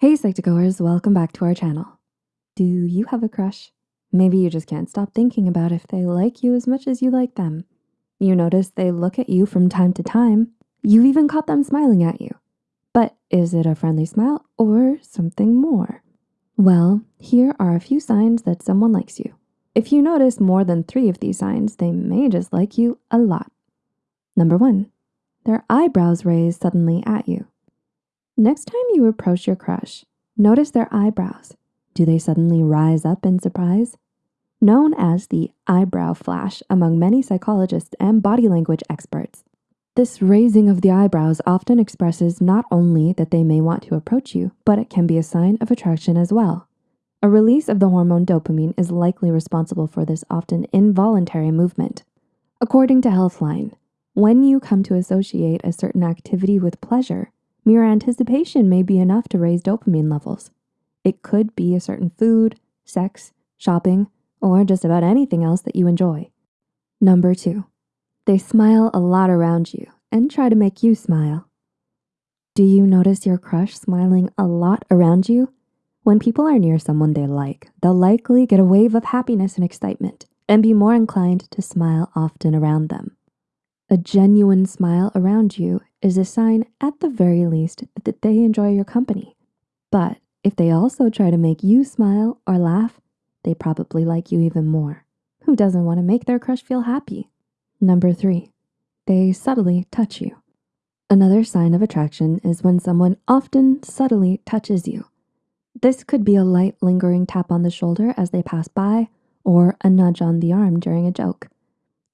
Hey Psych2Goers, welcome back to our channel. Do you have a crush? Maybe you just can't stop thinking about if they like you as much as you like them. You notice they look at you from time to time. You've even caught them smiling at you. But is it a friendly smile or something more? Well, here are a few signs that someone likes you. If you notice more than three of these signs, they may just like you a lot. Number one, their eyebrows raise suddenly at you. Next time you approach your crush, notice their eyebrows. Do they suddenly rise up in surprise? Known as the eyebrow flash among many psychologists and body language experts, this raising of the eyebrows often expresses not only that they may want to approach you, but it can be a sign of attraction as well. A release of the hormone dopamine is likely responsible for this often involuntary movement. According to Healthline, when you come to associate a certain activity with pleasure, Mere anticipation may be enough to raise dopamine levels. It could be a certain food, sex, shopping, or just about anything else that you enjoy. Number two, they smile a lot around you and try to make you smile. Do you notice your crush smiling a lot around you? When people are near someone they like, they'll likely get a wave of happiness and excitement and be more inclined to smile often around them. A genuine smile around you is a sign, at the very least, that they enjoy your company. But if they also try to make you smile or laugh, they probably like you even more. Who doesn't want to make their crush feel happy? Number three, they subtly touch you. Another sign of attraction is when someone often subtly touches you. This could be a light lingering tap on the shoulder as they pass by or a nudge on the arm during a joke.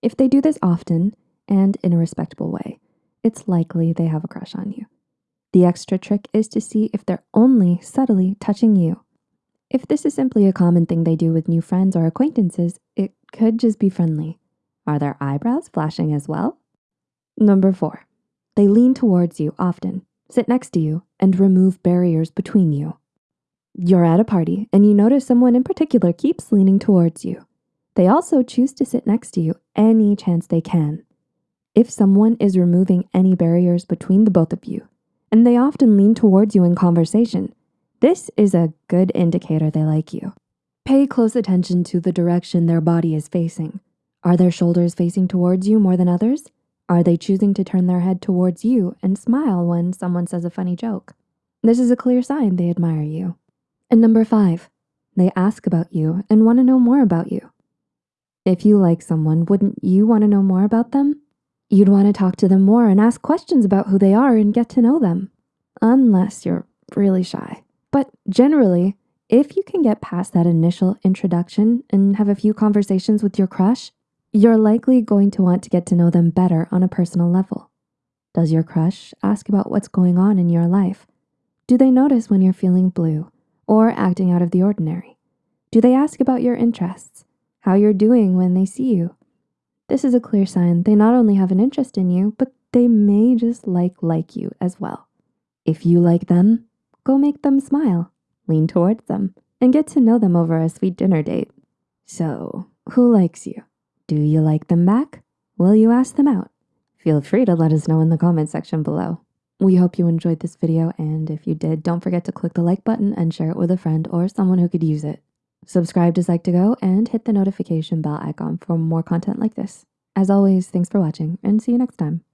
If they do this often, and in a respectable way, it's likely they have a crush on you. The extra trick is to see if they're only subtly touching you. If this is simply a common thing they do with new friends or acquaintances, it could just be friendly. Are their eyebrows flashing as well? Number four, they lean towards you often, sit next to you, and remove barriers between you. You're at a party and you notice someone in particular keeps leaning towards you. They also choose to sit next to you any chance they can if someone is removing any barriers between the both of you, and they often lean towards you in conversation, this is a good indicator they like you. Pay close attention to the direction their body is facing. Are their shoulders facing towards you more than others? Are they choosing to turn their head towards you and smile when someone says a funny joke? This is a clear sign they admire you. And number five, they ask about you and wanna know more about you. If you like someone, wouldn't you wanna know more about them? You'd want to talk to them more and ask questions about who they are and get to know them, unless you're really shy. But generally, if you can get past that initial introduction and have a few conversations with your crush, you're likely going to want to get to know them better on a personal level. Does your crush ask about what's going on in your life? Do they notice when you're feeling blue or acting out of the ordinary? Do they ask about your interests, how you're doing when they see you? This is a clear sign they not only have an interest in you, but they may just like like you as well. If you like them, go make them smile, lean towards them, and get to know them over a sweet dinner date. So who likes you? Do you like them back? Will you ask them out? Feel free to let us know in the comment section below. We hope you enjoyed this video, and if you did, don't forget to click the like button and share it with a friend or someone who could use it. Subscribe to Psych2Go and hit the notification bell icon for more content like this. As always, thanks for watching and see you next time.